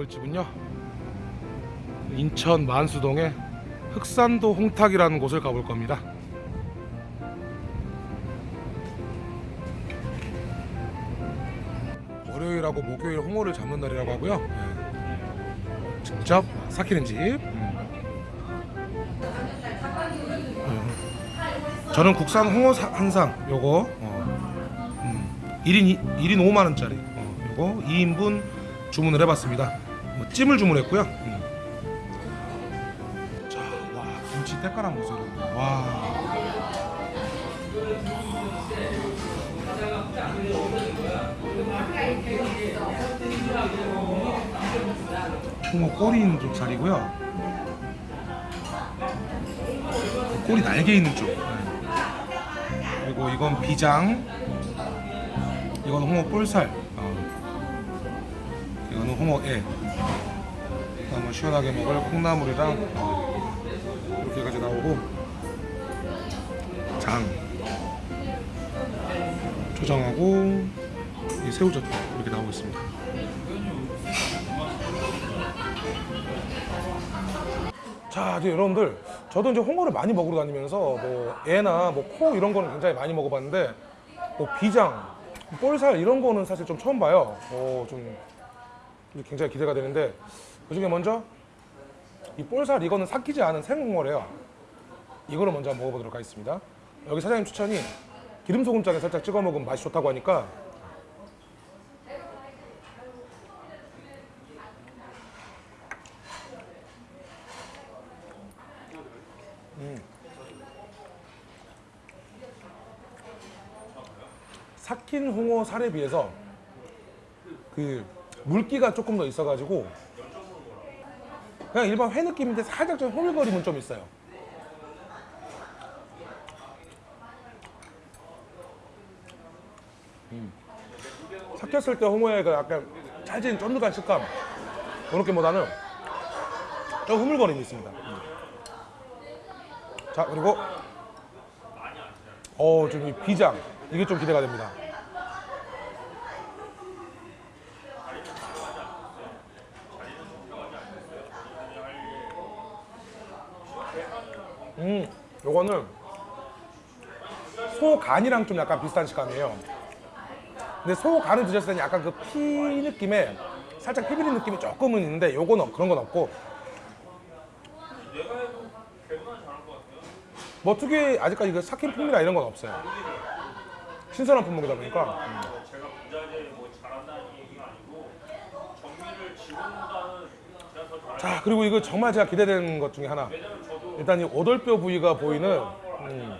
가볼 집은요 인천 만수동의 흑산도 홍탁이라는 곳을 가볼 겁니다 월요일하고 목요일 홍어를 잡는 날이라고 하고요 예. 직접 삭히는 집 음. 음. 저는 국산 홍어 한상 요거 어. 음. 1인 1인 5만 원짜리 어. 요거 2인분 주문을 해봤습니다 뭐 찜을 주문했고요 음. 자 와 김치 때깔한 여러분. 와 홍어 꼬리 있는 쪽 살이고요. 꼬리 날개 있는 쪽. 네. 그리고 이건 비장. 이건 홍어 볼살. 어. 이거는 홍어 애. 한번 시원하게 먹을 콩나물이랑 어. 이렇게까지 나오고 장. 초장하고 이 새우젓 이렇게 나오고 있습니다. 자, 이제 여러분들 저도 이제 홍어를 많이 먹으러 다니면서 뭐 애나 뭐 코 이런 거는 굉장히 많이 먹어봤는데 뭐 비장, 볼살 이런 거는 사실 좀 처음 봐요. 어, 좀 굉장히 기대가 되는데 그 중에 먼저 이 볼살 이거는 삭히지 않은 생홍어래요. 이거를 먼저 먹어보도록 하겠습니다. 여기 사장님 추천이 기름 소금장에 살짝 찍어 먹으면 맛이 좋다고 하니까 삭힌 홍어 살에 비해서 그 물기가 조금 더 있어가지고 그냥 일반 회 느낌인데 살짝 좀 호밀거림은 좀 있어요. 음. 삭혔을 때 홍어의 약간 찰진 쫀득한 식감 그런 게보다는 좀 흐물거림이 있습니다. 음. 자 그리고 어좀 이 비장 이게 좀 기대가 됩니다. 음, 요거는 소 간이랑 좀 약간 비슷한 식감이에요. 근데 소 간을 드셨을 때는 약간 그 피 느낌에 살짝 피 비린 느낌이 조금은 있는데 요거는 그런 건 없고 뭐 특유의 아직까지 그 삭힌 풍미나 이런 건 없어요. 신선한 품목이다 보니까. 음. 제가 자 그리고 이거 정말 제가 기대되는 것 중에 하나. 일단 이 오돌뼈 부위가 보이는 음,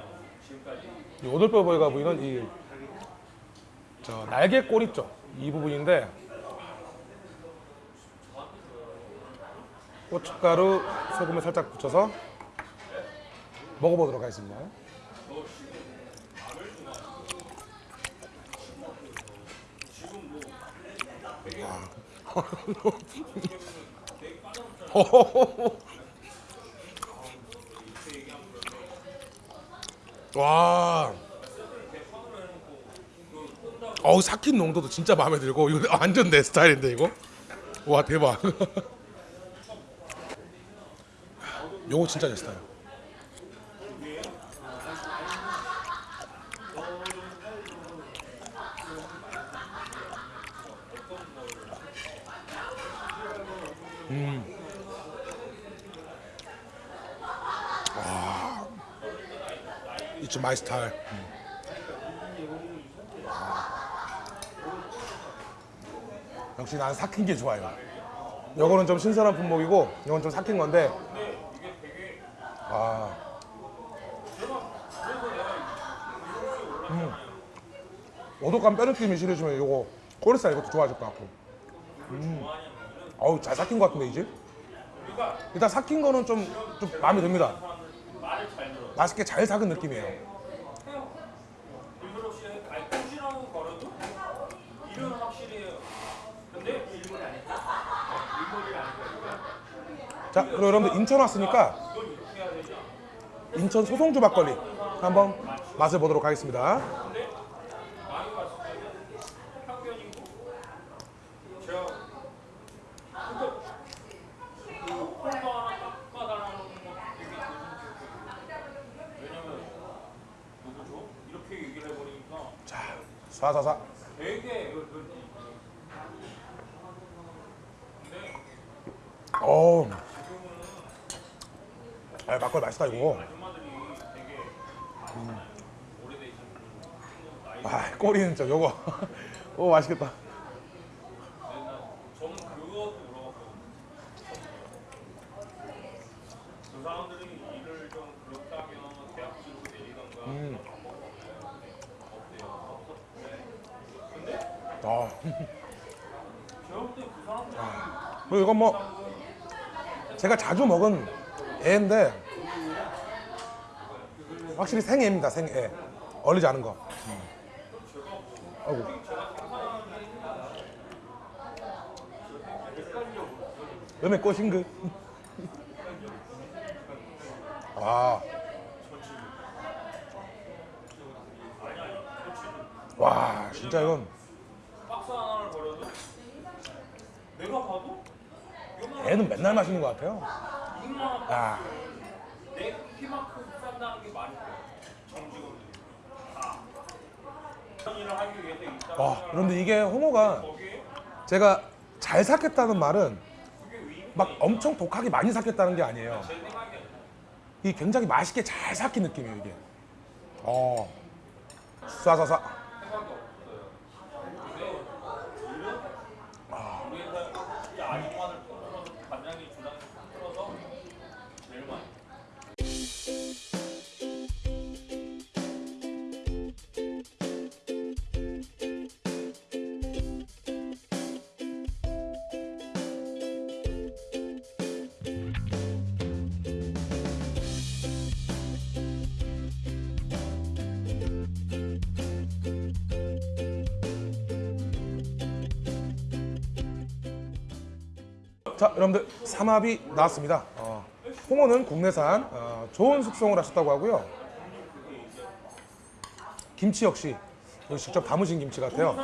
이 오돌뼈 부위가 보이는 이 저 날개 꼬리 있죠 이 부분인데 고춧가루 소금을 살짝 붙여서 먹어보도록 하겠습니다. 와. 어우 삭힌 농도도 진짜 마음에 들고 이거 완전 내 스타일인데 이거. 와 대박. 요거 진짜 내 스타일. It's my style. 역시 난 삭힌 게 좋아요. 요거는 좀 신선한 품목이고 이건 좀 삭힌 건데 아. 음. 오독한 뼈 느낌이 싫으시면 요거 꼬리살 이것도 좋아하실 것 같고 음. 어우 잘 삭힌 것 같은데 이제 일단 삭힌 거는 좀, 좀 마음에 듭니다 맛있게 잘 삭은 느낌이에요. 아니까 자 그리고 여러분들 인천 왔으니까 인천 소송주 막걸리 한번 맛을 보도록 하겠습니다 444 어우. 아, 막걸리 맛있다 이거. 음. 아 꼬리는 진짜 요거. 오 맛있겠다. 이건 뭐 제가 자주 먹은 애인데 확실히 생애입니다 생애 얼리지 않은 거 음. 아이고 음에 꽃인 그 아. 와 진짜 이건 박스 하나를 버려도 내가 봐도 애는 맨날 마시는 것 같아요 있다. 와, 그런데 이게 홍어가 제가 잘 삭혔다는 말은 막 엄청 독하게 많이 삭혔다는 게 아니에요. 이 굉장히 맛있게 잘 삭힌 느낌이에요 이게. 어. 쏴쏴쏴. 자, 여러분들 삼합이 나왔습니다. 어, 홍어는 국내산 어, 좋은 숙성을 하셨다고 하고요. 김치 역시 직접 담으신 김치 같아요.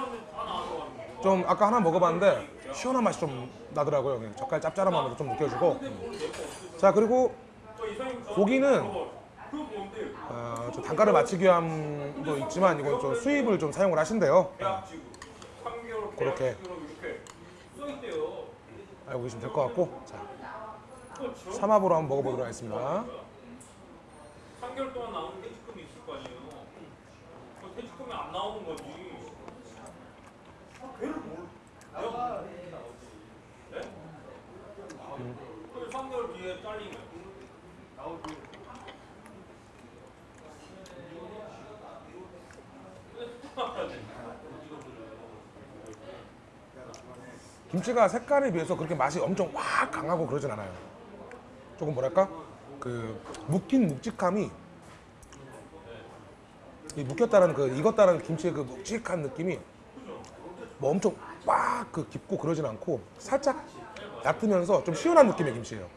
좀 아까 하나 먹어봤는데 시원한 맛이 좀 나더라고요. 젓갈 맛도 좀 느껴지고. 자 그리고 고기는? 어, 좀 단가를 맞추기 위함도 있지만 이건 좀 수입을 좀 사용을 하신대요. 3개월 그렇게. 대학지구로 이렇게 써 있대요. 알고 계시면 될 것 같고. 자. 삼합으로 한번 먹어보도록 하겠습니다. 3개월 동안 나오는 퇴직금이 있을 거 아니에요. 그 퇴직금이 안 나오는 거지. 아, 걔를 뭘? 내가 네? 그 3개월 뒤에 잘리면 김치가 색깔에 비해서 그렇게 맛이 엄청 확 강하고 그러진 않아요. 조금 뭐랄까 그 묵힌 묵직함이 이 묵혔다는 그 익었다는 김치의 그 묵직한 느낌이 뭐 엄청 막 그 깊고 그러진 않고 살짝 얕으면서 좀 시원한 느낌의 김치예요.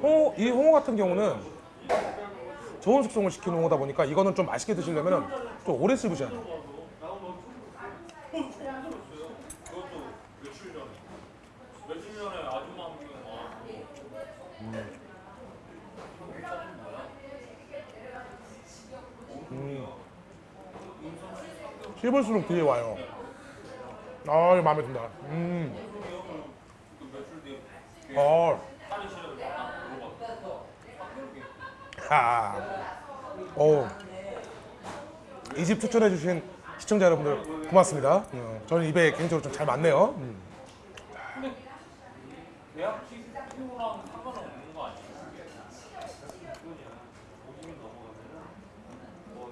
홍어, 이 홍어 같은 경우는 좋은 숙성을 시킨 홍어다 보니까 이거는 좀 맛있게 드시려면 좀 오래 씹으셔야 돼요. 그것도 며칠 전에. 며칠 전에 아줌마 한 명 와. 씹을수록 뒤에 와요. 아, 이거 마음에 든다. 음. 어. 하. 오. 이 집 추천해주신 시청자 여러분들 고맙습니다. 어, 저는 입에 개인적으로 좀 잘 맞네요. 음. 근데 대학 친구랑 상관없는 거 아니에요?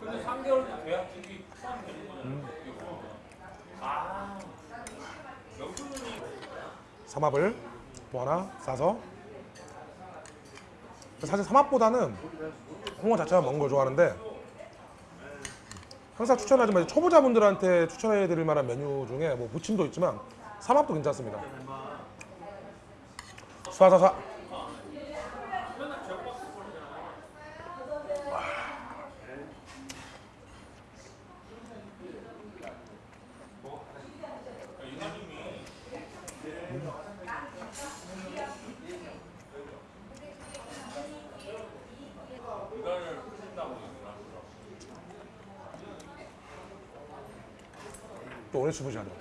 근데 3개월 뒤 대학 친구 포함되는 거잖아요. 아, 명수님이 삼합을 뭐 하나 싸서. 사실 삼합보다는 홍어 자체가 먹는 걸 좋아하는데 항상 추천하지만 초보자분들한테 추천해 드릴 만한 메뉴 중에 뭐 무침도 있지만 삼합도 괜찮습니다. 이사님이 이간을 푸신다고 얘기를 하더라고요. 또 오래 씹으셔야 돼요.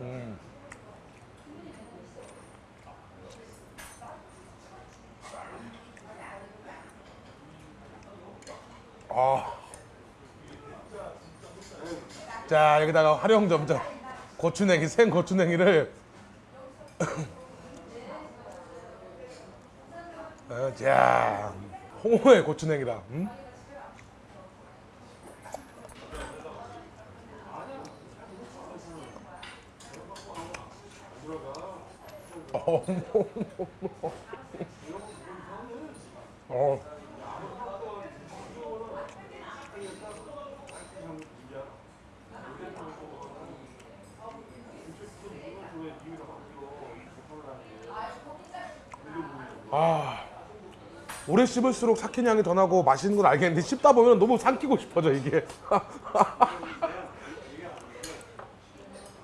음. 아. 자 여기다가 활용 점점 고추냉이 생 고추냉이를 어, 자 홍어의 고추냉이다. 음? 어, 어. 아 오래 씹을수록 삭힌 향이 더 나고 맛있는 건 알겠는데 씹다 보면 너무 삼키고 싶어져 이게.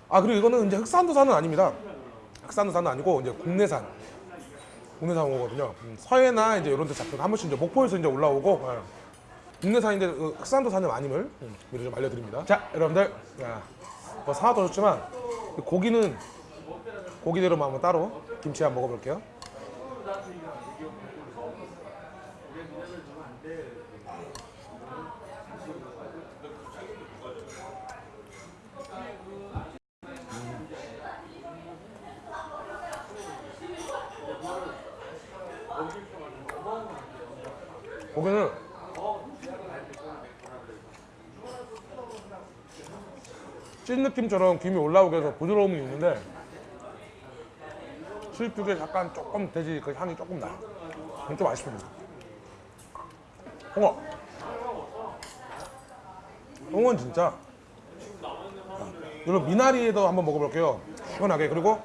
아 그리고 이거는 이제 흑산도산은 아닙니다. 흑산도산은 아니고 이제 국내산 국내산 오거든요. 음, 서해나 이제 이런 데 잡힌 한 번씩 이제 목포에서 이제 올라오고 예. 국내산인데 그 흑산도산은 아님을 음, 미리 좀 알려드립니다. 자 여러분들 야, 뭐 사와도 좋지만 이 고기는 고기대로만 한번 따로 김치 한번 먹어볼게요. 고기는 찐 느낌처럼 김이 올라오게 해서 부드러움이 있는데 수입육에 약간 조금 돼지 그 향이 조금 나요. 진짜 맛있습니다. 홍어. 홍어는 진짜 이런 미나리에도 한번 먹어볼게요. 시원하게 그리고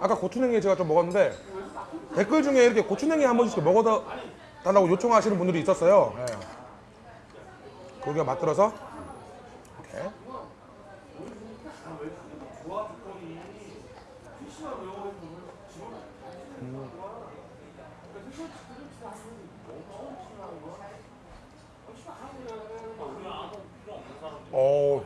아까 고추냉이 제가 좀 먹었는데 댓글 중에 이렇게 고추냉이 한 번씩 먹어 달라고 요청하시는 분들이 있었어요. 예. 고기가 맛들어서 이렇게 어. 와.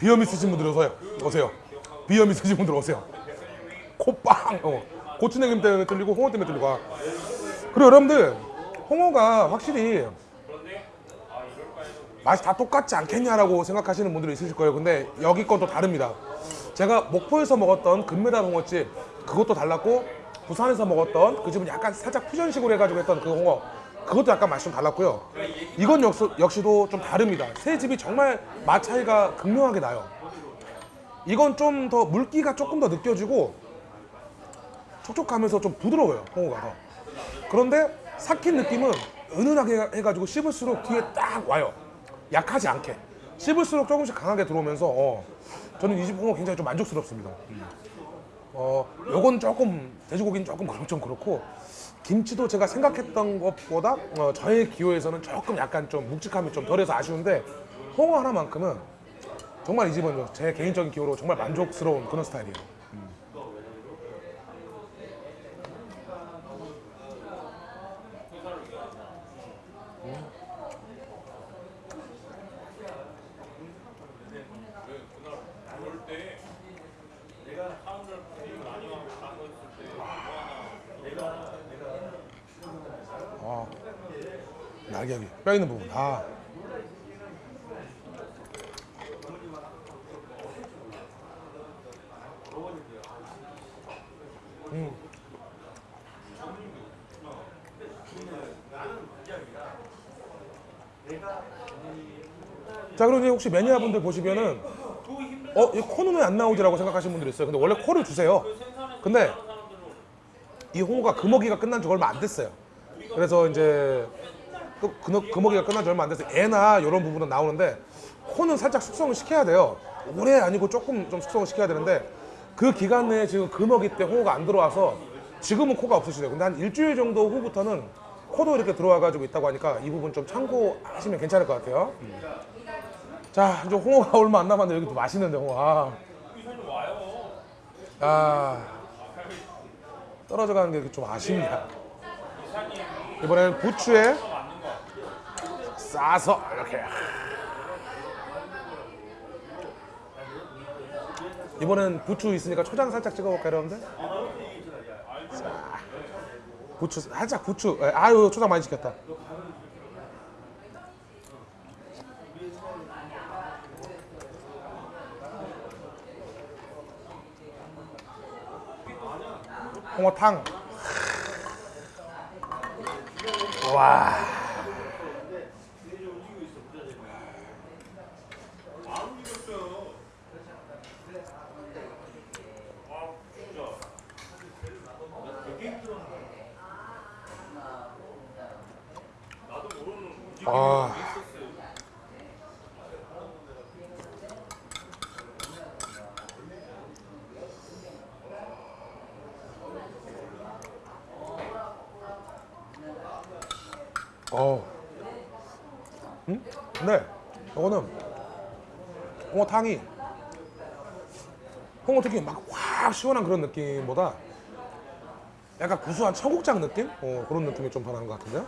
비염 있으신 분들 오세요. 오세요. 비염 있으신 분들 오세요. 코빵. 어. 고추냉이 때문에 뚫리고 홍어 때문에 뚫리고. 아. 그리고 여러분들 홍어가 확실히 맛이 다 똑같지 않겠냐라고 생각하시는 분들이 있으실 거예요. 근데 여기 건 또 다릅니다. 제가 목포에서 먹었던 금메달 홍어집 그것도 달랐고 부산에서 먹었던 그 집은 약간 살짝 퓨전식으로 해가지고 했던 그 홍어 그것도 약간 맛이 좀 달랐고요. 이건 역시, 역시도 좀 다릅니다. 세 집이 정말 맛 차이가 극명하게 나요. 이건 좀 더 물기가 조금 더 느껴지고 촉촉하면서 좀 부드러워요 홍어가 더. 그런데 삭힌 느낌은 은은하게 해가지고 씹을수록 뒤에 딱 와요 약하지 않게 씹을수록 조금씩 강하게 들어오면서 어, 저는 이 집 홍어 굉장히 좀 만족스럽습니다 어, 요건 조금 돼지고기는 조금 그렇고 김치도 제가 생각했던 것보다 어, 저의 기호에서는 조금 약간 좀 묵직함이 좀 덜해서 아쉬운데 홍어 하나만큼은 정말 이 집은 제 개인적인 기호로 정말 만족스러운 그런 스타일이에요 뼈 있는 부분. 아. 음. 자 그럼 이제 혹시 매니아분들 보시면은 어, 이 코는 왜 안 나오지라고 생각하시는 분들이 있어요. 근데 원래 코를 주세요. 근데 이 홍어가 금어기가 끝난 지 얼마 안 됐어요. 그래서 이제 그, 그, 금어기가 끝난 지 얼마 안 돼서 애나 이런 부분은 나오는데 코는 살짝 숙성을 시켜야 돼요. 오래 아니고 조금 좀 숙성을 시켜야 되는데 그 기간 내에 지금 금어기 때 홍어가 안 들어와서 지금은 코가 없으시대요. 근데 한 일주일 정도 후부터는 코도 이렇게 들어와 가지고 있다고 하니까 이 부분 좀 참고하시면 괜찮을 것 같아요. 자, 이제 홍어가 얼마 안 남았는데 여기 또 맛있는데 홍어. 아. 아 떨어져 가는 게 좀. 이사님 이번에는 부추에. 싸서 이렇게. 이번엔 부추 있으니까 초장 살짝 찍어볼까요, 여러분들? 자, 부추 살짝 부추. 에, 아유 초장 많이 시켰다. 홍어탕. 와. 안 움직였어요. 아 진짜. 되게 힘들었네. 나도 모르는 움직임이 아. 있었어요. 어. 음? 근데 이거는 홍어탕이 홍어 특히 막확 시원한 그런 느낌보다 약간 구수한 청국장 느낌? 어, 그런 느낌이 좀더 나는 것 같은데요?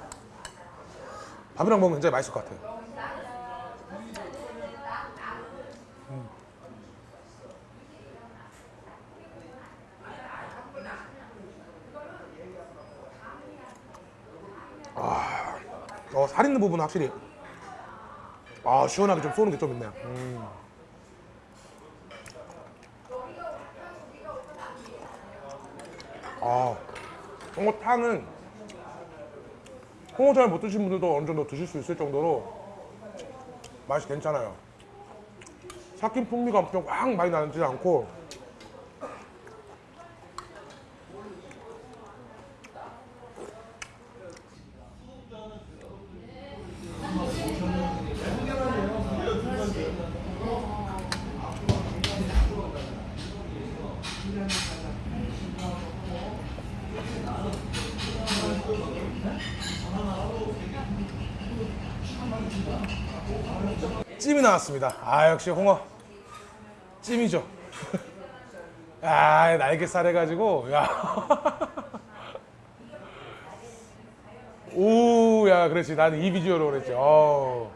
밥이랑 먹으면 굉장히 맛있을 것 같아요. 음. 어, 살 있는 부분은 확실히 아 시원하게 좀 쏘는 게 좀 있네요. 음. 아 홍어탕은 홍어 잘 못 드신 분들도 어느 정도 드실 수 있을 정도로 맛이 괜찮아요. 삭힌 풍미가 엄청 확 많이 나지 않고 찜이 나왔습니다. 아 역시 홍어 찜이죠. 아 날개살 해가지고 야. 오야 그렇지 나는 이 비주얼로 그랬지. 어.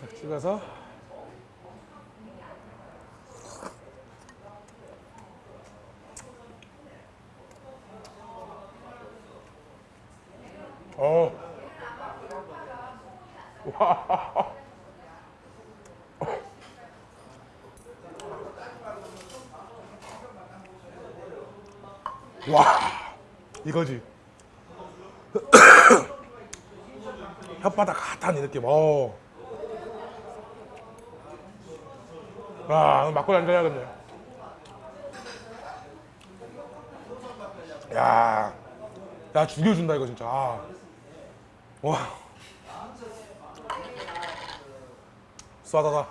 싹 찍어서. 어. 와. 와 이거지 혓바닥 핫한 이 느낌. 어. 와 막걸리 한잔 해야겠네 야, 야 죽여준다 이거 진짜. 아. 와. 쏴다다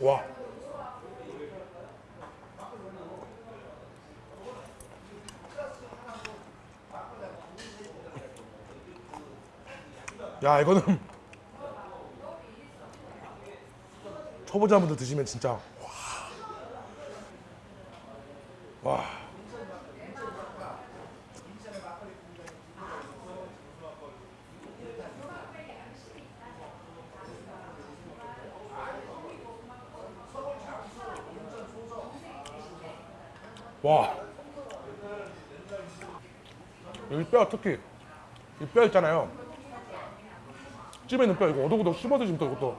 와. 야 이거는 초보자분들 드시면 진짜 와. 여기 뼈 특히 이 뼈 있잖아요. 찜에 있는 뼈 이거 오독오독 씹어 드시면 또 이것도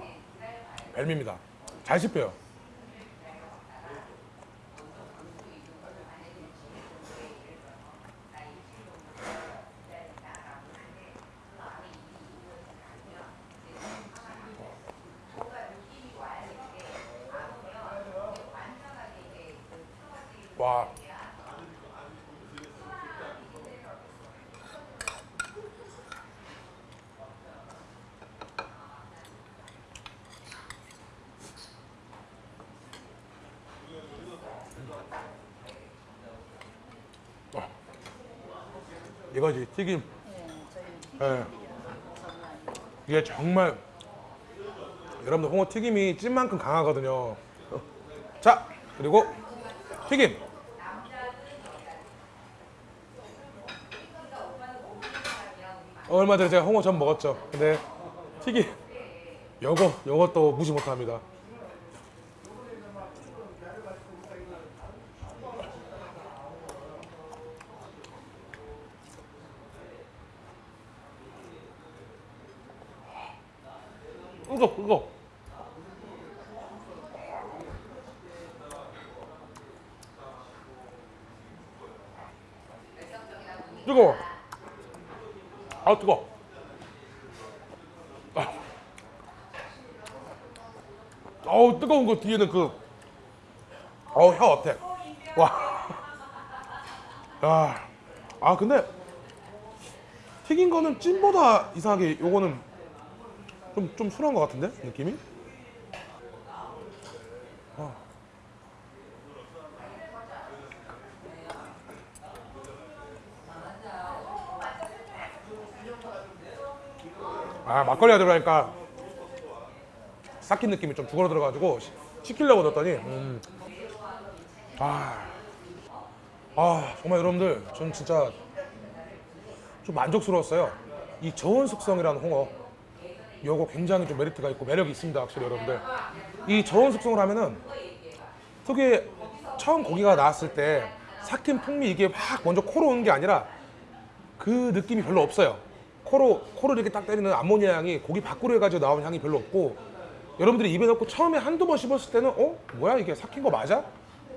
별미입니다. 잘 씹혀요. 와. 아. 이거지 튀김. 예. 이게 정말 여러분들 홍어 튀김이 찐만큼 강하거든요. 자 그리고 튀김. 얼마 전에 제가 홍어 전 먹었죠. 근데 튀김 요거 요것도 무시 못합니다. 이거 이거. 뜨거워. 아 뜨거 아. 어우 뜨거운 거 뒤에는 그 어우 혀 어때 와. 아, 아 근데 튀긴 거는 찐보다 이상하게 요거는 좀, 좀 순한 것 같은데? 느낌이? 어. 아, 막걸리가 들어가니까 삭힌 느낌이 좀 죽어러 들어가지고 시- 시키려고 넣었더니, 음. 아, 아, 정말 여러분들, 전 진짜 좀 만족스러웠어요. 이 저온 숙성이라는 홍어. 요거 굉장히 좀 메리트가 있고 매력이 있습니다 확실히 여러분들 이 저온 숙성을 하면은 특유의 처음 고기가 나왔을 때 삭힌 풍미 이게 확 먼저 코로 오는 게 아니라 그 느낌이 별로 없어요 코로 코를 이렇게 딱 때리는 암모니아 향이 고기 밖으로 해가지고 나오는 향이 별로 없고 여러분들이 입에 넣고 처음에 한두 번 씹었을 때는 어? 뭐야 이게 삭힌 거 맞아?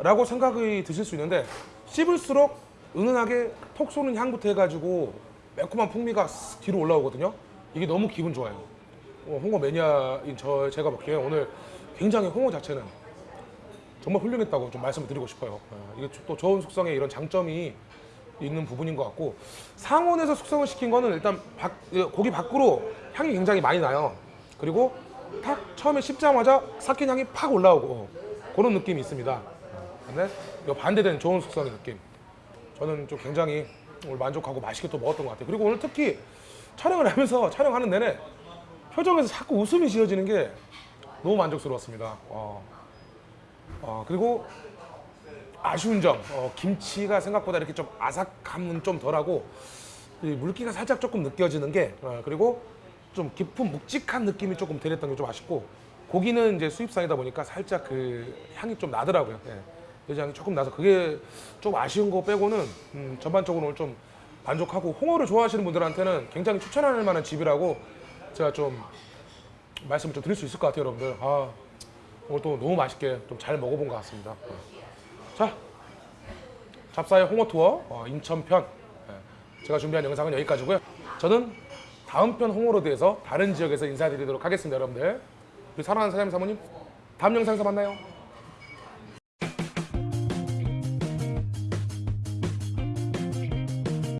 라고 생각이 드실 수 있는데 씹을수록 은은하게 톡 쏘는 향부터 해가지고 매콤한 풍미가 쓱 뒤로 올라오거든요 이게 너무 기분 좋아요 어, 홍어 매니아인 저 제가 보기에 오늘 굉장히 홍어 자체는 정말 훌륭했다고 좀 말씀을 드리고 싶어요. 어, 이게 또 저온 숙성에 이런 장점이 있는 부분인 것 같고 상온에서 숙성을 시킨 거는 일단 밖- 이 고기 밖으로 향이 굉장히 많이 나요. 그리고 탁 처음에 씹자마자 삭힌 향이 팍 올라오고 어, 그런 느낌이 있습니다. 어, 근데 이 반대된 저온 숙성의 느낌. 저는 좀 굉장히 오늘 만족하고 맛있게 또 먹었던 것 같아요. 그리고 오늘 특히 촬영을 하면서 촬영하는 내내 표정에서 자꾸 웃음이 지어지는 게 너무 만족스러웠습니다. 어. 어, 그리고 아쉬운 점, 어, 김치가 생각보다 이렇게 좀 아삭함은 좀 덜하고 이 물기가 살짝 조금 느껴지는 게 어, 그리고 좀 깊은 묵직한 느낌이 조금 덜했던 게 좀 아쉽고 고기는 이제 수입산이다 보니까 살짝 그 향이 좀 나더라고요. 예. 내장이 조금 나서 그게 좀 아쉬운 거 빼고는 음, 전반적으로 좀 만족하고 홍어를 좋아하시는 분들한테는 굉장히 추천할 만한 집이라고 제가 좀 말씀을 좀 드릴 수 있을 것 같아요, 여러분들. 아, 오늘 또 너무 맛있게 좀 잘 먹어본 것 같습니다. 자, 잡사의 홍어 투어 어, 인천편 예, 제가 준비한 영상은 여기까지고요. 저는 다음 편 홍어로드에서 다른 지역에서 인사드리도록 하겠습니다, 여러분들. 우리 사랑하는 사장님 사모님, 다음 영상에서 만나요.